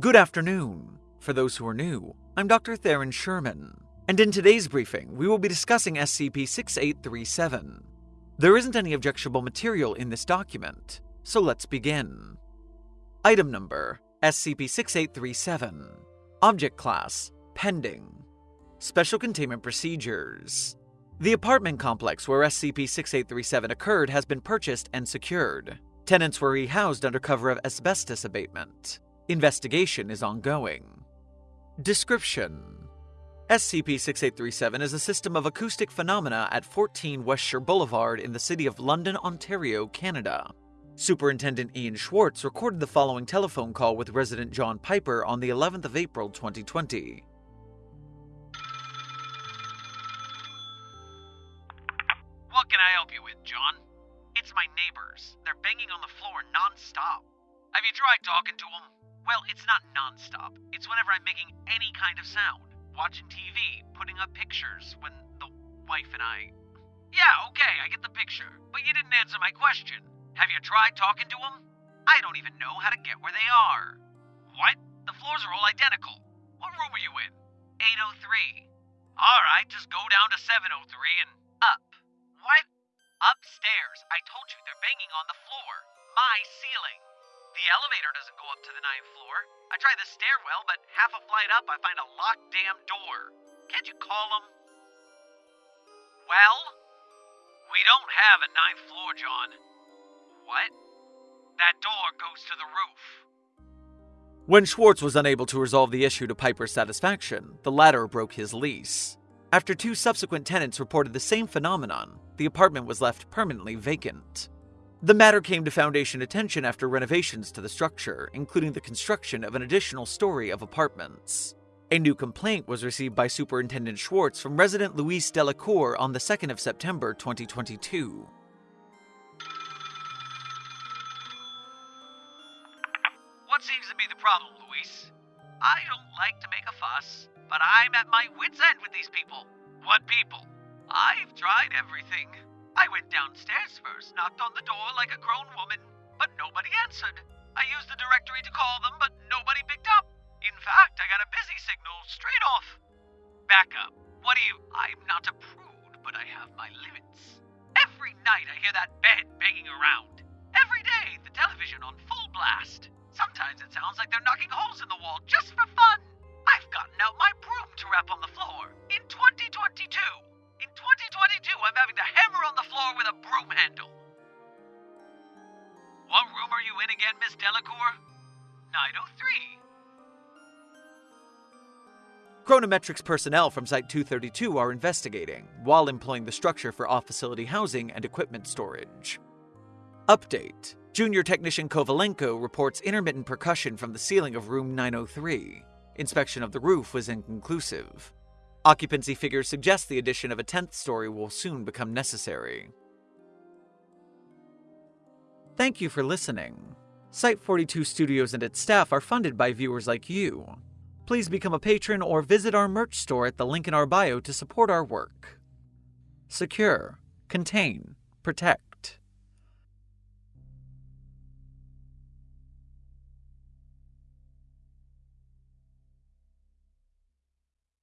Good afternoon. For those who are new, I'm Dr. Theron Sherman, and in today's briefing, we will be discussing SCP 6837. There isn't any objectionable material in this document, so let's begin. Item number SCP 6837. Object Class Pending. Special Containment Procedures. The apartment complex where SCP 6837 occurred has been purchased and secured. Tenants were rehoused under cover of asbestos abatement. Investigation is ongoing. Description SCP 6837 is a system of acoustic phenomena at 14 Westshore Boulevard in the city of London, Ontario, Canada. Superintendent Ian Schwartz recorded the following telephone call with resident John Piper on the 11th of April 2020. What can I help you with, John? It's my neighbors. They're banging on the floor non-stop. Have you tried talking to them? Well, it's not non-stop. It's whenever I'm making any kind of sound. Watching TV, putting up pictures, when the wife and I... Yeah, okay, I get the picture. But you didn't answer my question. Have you tried talking to them? I don't even know how to get where they are. What? The floors are all identical. What room are you in? 803. Alright, just go down to 703 and up. What? Upstairs. I told you they're banging on the floor. My ceiling. The elevator doesn't go up to the ninth floor. I try the stairwell, but half a flight up I find a locked damn door. Can't you call them? Well? We don't have a ninth floor, John. What? That door goes to the roof. When Schwartz was unable to resolve the issue to Piper's satisfaction, the latter broke his lease. After two subsequent tenants reported the same phenomenon, the apartment was left permanently vacant. The matter came to Foundation attention after renovations to the structure, including the construction of an additional story of apartments. A new complaint was received by Superintendent Schwartz from resident Luis Delacour on the 2nd of September 2022. What seems to be the problem, Luis? I don't like to make a fuss, but I'm at my wit's end with these people. What people? I've tried everything. I went downstairs first, knocked on the door like a grown woman, but nobody answered. I used the directory to call them, but nobody picked up. In fact, I got a busy signal straight off. Back up. What do you. I'm not a prude, but I have my limits. Every night I hear that bed banging around. Every day, the television on full blast. Sometimes it sounds like they're knocking holes in the wall just for fun. I've gotten out my broom to rap on the floor. In 2022. 2022, I'm having to hammer on the floor with a broom handle. What room are you in again, Miss Delacour? 903. Chronometrics personnel from Site 232 are investigating, while employing the structure for off facility housing and equipment storage. Update Junior Technician Kovalenko reports intermittent percussion from the ceiling of room 903. Inspection of the roof was inconclusive. Occupancy figures suggest the addition of a 10th story will soon become necessary. Thank you for listening. Site 42 Studios and its staff are funded by viewers like you. Please become a patron or visit our merch store at the link in our bio to support our work. Secure, contain, protect.